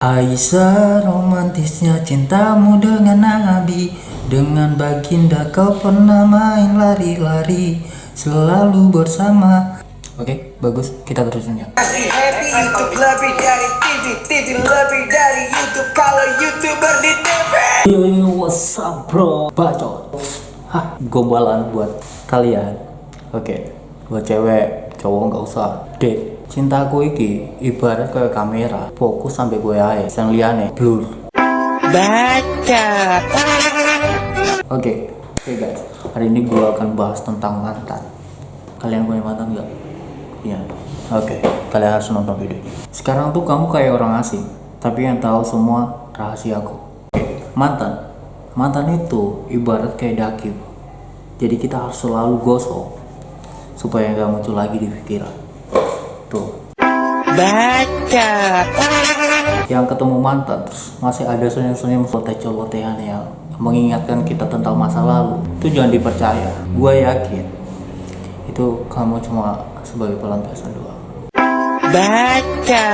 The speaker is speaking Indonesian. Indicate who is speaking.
Speaker 1: Aisyah romantisnya cintamu dengan Nabi. Dengan baginda kau pernah main lari-lari Selalu bersama. Oke bagus. Kita terusin ya.
Speaker 2: Masih happy YouTube lebih dari TV TV lebih dari YouTube. Kalau YouTuber di TV.
Speaker 1: Yo yo what's up bro? Bacot. Hah gombalan buat kalian. Oke buat cewek cowok nggak usah. Dek cintaku iki ibarat kayak kamera fokus sampai gue aja yang liane blur
Speaker 2: Baca
Speaker 1: Oke, oke guys, hari ini gue akan bahas tentang mantan. Kalian punya mantan nggak? Iya. Oke, kalian harus nonton video ini. Sekarang tuh kamu kayak orang asing, tapi yang tahu semua rahasiaku. Oke, mantan. Mantan itu ibarat kayak daki. Jadi kita harus selalu gosok supaya nggak muncul lagi di pikiran.
Speaker 2: Baca.
Speaker 1: Yang ketemu mantan terus masih ada senyum-senyum loteh-lotehan yang mengingatkan kita tentang masa lalu. Itu jangan dipercaya. Gue yakin itu kamu cuma sebagai pelampiasan doang.
Speaker 2: Baca